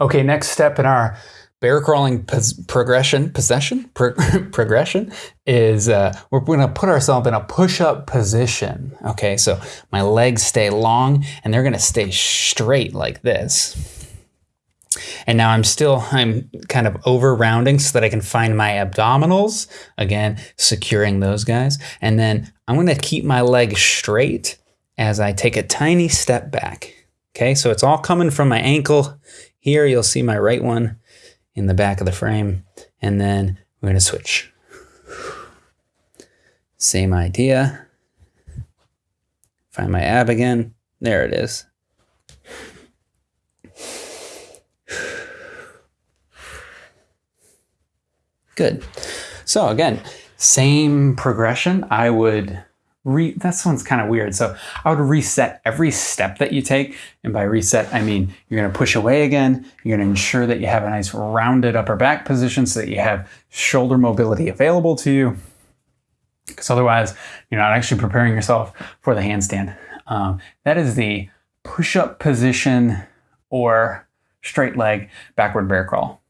Okay, next step in our bear crawling pos- progression, possession, Pro- progression is uh, we're going to put ourselves in a push-up position. Okay, so my legs stay long and they're going to stay straight like this. And now I'm still, I'm kind of over rounding so that I can find my abdominals. Again, securing those guys. And then I'm going to keep my leg straight as I take a tiny step back. Okay, so it's all coming from my ankle. Here you'll see my right one in the back of the frame. And then we're going to switch. Same idea. Find my ab again. There it is. Good. So again, same progression. I would re this one's kind of weird. So I would reset every step that you take. And by reset, I mean you're gonna push away again. You're gonna ensure that you have a nice rounded upper back position so that you have shoulder mobility available to you. Because otherwise, you're not actually preparing yourself for the handstand. Um, that is the push-up position or straight leg backward bear crawl.